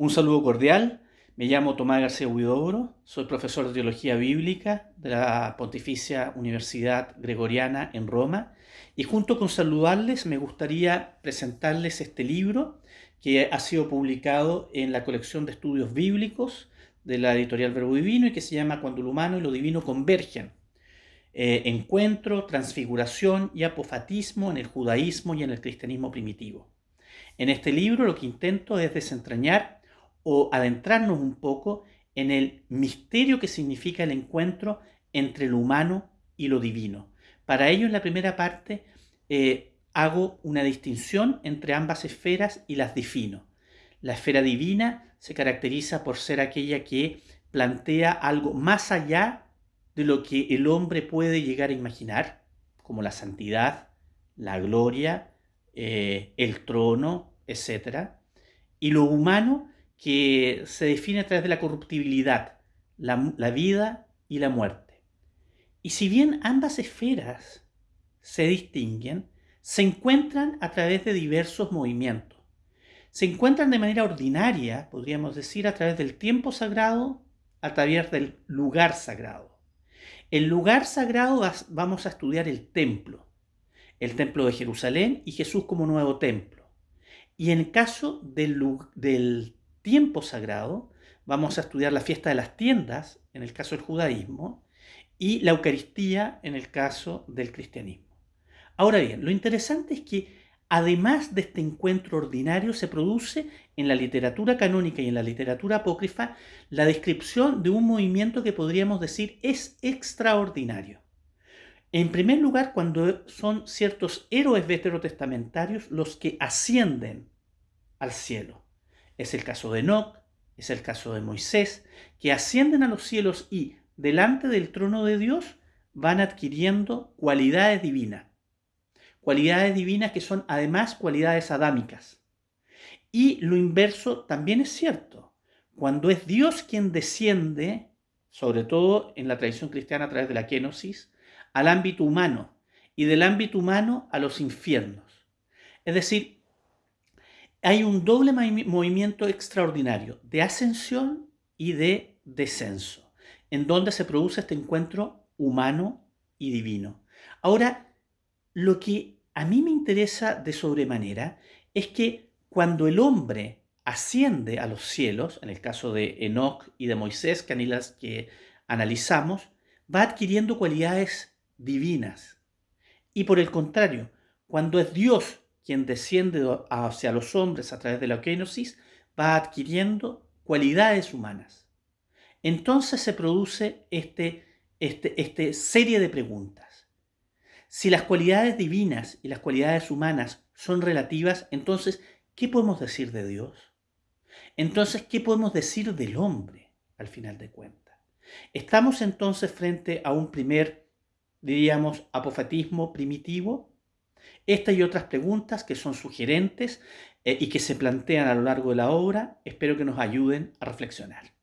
Un saludo cordial. Me llamo Tomás García Huidobro, soy profesor de Teología Bíblica de la Pontificia Universidad Gregoriana en Roma y junto con saludarles me gustaría presentarles este libro que ha sido publicado en la colección de estudios bíblicos de la editorial Verbo Divino y que se llama Cuando lo humano y lo divino convergen. Eh, encuentro, transfiguración y apofatismo en el judaísmo y en el cristianismo primitivo. En este libro lo que intento es desentrañar o adentrarnos un poco en el misterio que significa el encuentro entre lo humano y lo divino. Para ello, en la primera parte, eh, hago una distinción entre ambas esferas y las defino. La esfera divina se caracteriza por ser aquella que plantea algo más allá de lo que el hombre puede llegar a imaginar, como la santidad, la gloria, eh, el trono, etc. Y lo humano que se define a través de la corruptibilidad, la, la vida y la muerte. Y si bien ambas esferas se distinguen, se encuentran a través de diversos movimientos. Se encuentran de manera ordinaria, podríamos decir, a través del tiempo sagrado, a través del lugar sagrado. El lugar sagrado vamos a estudiar el templo, el templo de Jerusalén y Jesús como nuevo templo. Y en el caso del, del tiempo sagrado, vamos a estudiar la fiesta de las tiendas, en el caso del judaísmo, y la Eucaristía, en el caso del cristianismo. Ahora bien, lo interesante es que además de este encuentro ordinario, se produce en la literatura canónica y en la literatura apócrifa la descripción de un movimiento que podríamos decir es extraordinario. En primer lugar, cuando son ciertos héroes veterotestamentarios los que ascienden al cielo. Es el caso de Enoch, es el caso de Moisés, que ascienden a los cielos y, delante del trono de Dios, van adquiriendo cualidades divinas. Cualidades divinas que son además cualidades adámicas. Y lo inverso también es cierto. Cuando es Dios quien desciende, sobre todo en la tradición cristiana a través de la kenosis, al ámbito humano y del ámbito humano a los infiernos. Es decir, hay un doble movimiento extraordinario de ascensión y de descenso, en donde se produce este encuentro humano y divino. Ahora, lo que a mí me interesa de sobremanera es que cuando el hombre asciende a los cielos, en el caso de Enoch y de Moisés, que, que analizamos, va adquiriendo cualidades divinas. Y por el contrario, cuando es Dios quien desciende hacia los hombres a través de la kenosis, va adquiriendo cualidades humanas. Entonces se produce este, este, este serie de preguntas. Si las cualidades divinas y las cualidades humanas son relativas, entonces, ¿qué podemos decir de Dios? Entonces, ¿qué podemos decir del hombre al final de cuentas? Estamos entonces frente a un primer, diríamos, apofatismo primitivo, esta y otras preguntas que son sugerentes eh, y que se plantean a lo largo de la obra, espero que nos ayuden a reflexionar.